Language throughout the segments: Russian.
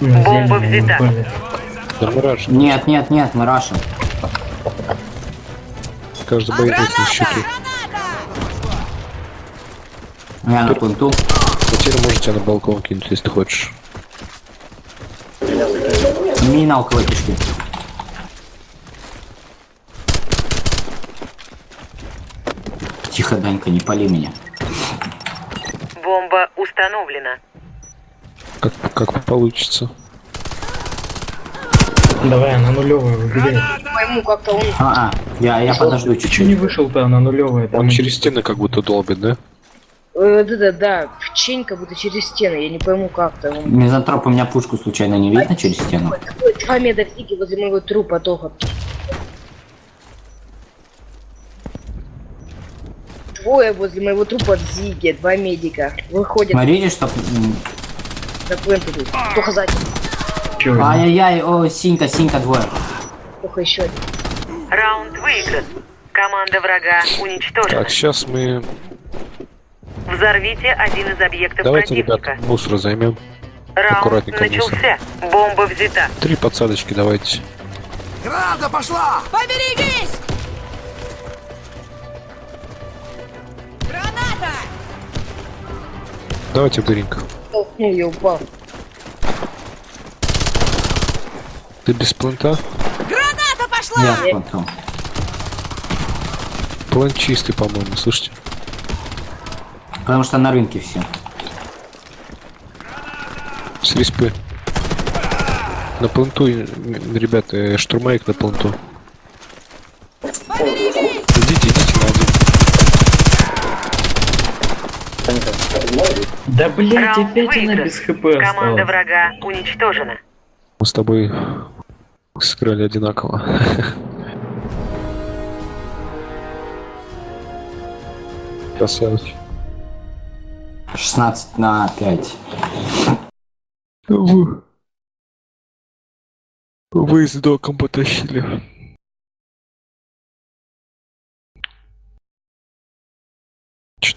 Бомба взята. Нет, нет, нет, мы рашим. каждый боец на счету. Я на пленту. Потерю можете на балкон кинуть, если ты хочешь. Мина около кишки. Тихо, Данька, не пали меня. Бомба установлена. Как, как получится. Давай, на нулевую выбегай. пойму, как-то он... А, а, я, я подожду че не чуть-чуть. вышел-то на нулевую? Он через стены как будто долбит, да? э, Да-да, да, в чень как будто через стены, я не пойму, как-то он... Мизантроп, у меня пушку случайно не видно через стену? Такой Два метра фиги возле моего трупа только. Двое возле моего трупа Зиги, два медика. Выходят Смотрите, чтоб... м, на пленту тут. Только сзади, Ай-яй-яй, о, синька, синька, двое. только еще один. Раунд выигран. Команда врага уничтожена. Так, сейчас мы... Взорвите один из объектов Давайте, противника. ребята, мусор займем. Раунд аккуратненько начался. Бомба взята. Три подсадочки давайте. Града пошла! Поберегись! Давайте дыринг. Толкнул, я упал. Ты без плента? Граната пошла! Я. Плент чистый, по-моему, слышите? Потому что на рынке все. С респы. На пленту, м, ребята, э, штурмовик на пленту. Поберегись! Идите, идите на один. Да блять, Раунд опять она выигран. без хп Команда осталась. врага уничтожена. Мы с тобой сыграли одинаково. Красавчик. 16 на 5. Вы... Вы с доком потащили.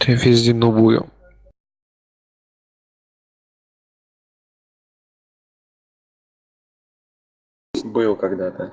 Что-то я везде новую. Был когда-то.